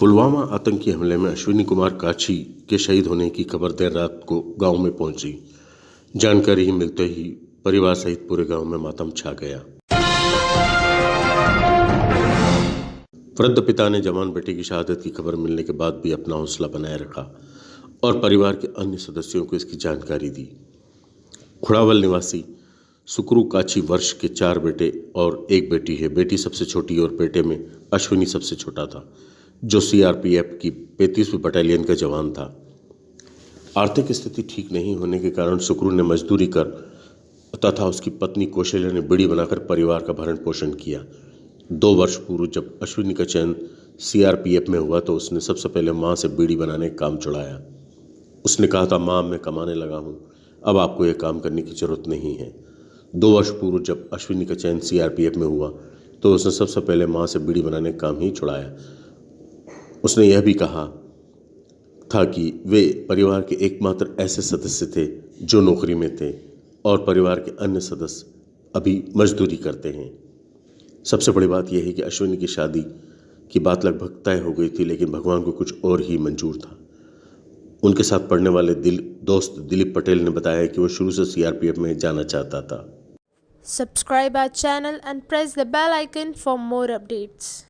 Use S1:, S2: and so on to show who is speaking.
S1: पुलवामा आतंकी हमले में अश्विनी कुमार काछी के शहीद होने की खबर देर रात को गाँव में पहुँची। जानकारी ही मिलते ही परिवार सहित पूरे गाँव में मातम छा गया। वृद्ध पिता ने जवान बेटे की शहादत की खबर मिलने के बाद भी अपना हौसला बनाए रखा और परिवार के अन्य सदस्यों को इसकी जानकारी दी। खुड़ावल निवासी सुकरू काछी वर्ष के चार बेटे और एक बेटी है। बेटी सबसे छोटी और बेटे में अश्विनी सबसे छोटा था। जो सीआरपीएफ की पैंतीसवीं बटालियन का जवान था। आर्थिक स्थिति ठीक नहीं होने के कारण सुकरू ने मजदूरी कर तथा उसकी पत्नी कौशल्या ने बीड़ी बनाकर परिवार का भरण पोषण किया। दो वर्ष पूर्व जब अश्विनी का चयन सीआरपीएफ में हुआ तो उसने सबसे पहले माँ से बीड़ी बनाने का काम चढ़ाया। उसने कहा था, माँ, मैं कमाने लगा हूँ। अब आपको यह काम करने की ज़रूरत नहीं है। दो वर्ष पूर्व जब अश्विनी का चयन सीआरपीएफ में हुआ तो उसने सबसे पहले माँ से बीड़ी बनाने का काम ही छुड़ाया उसने यह भी कहा था कि वे परिवार के एकमात्र ऐसे सदस्य थे जो नौकरी में थे और परिवार के अन्य सदस्य अभी मजदूरी करते हैं। सबसे बड़ी बात यह है कि अश्विनी की शादी की बात लगभग तय हो गई थी, लेकिन भगवान को कुछ और ही मंजूर था। उनके साथ पढ़ने वाले दिल, दोस्त दिलीप पटेल ने बताया कि वो शुरू से सीआरपीएफ में जाना चाहता था।
S2: Subscribe our channel and press the bell icon for more updates.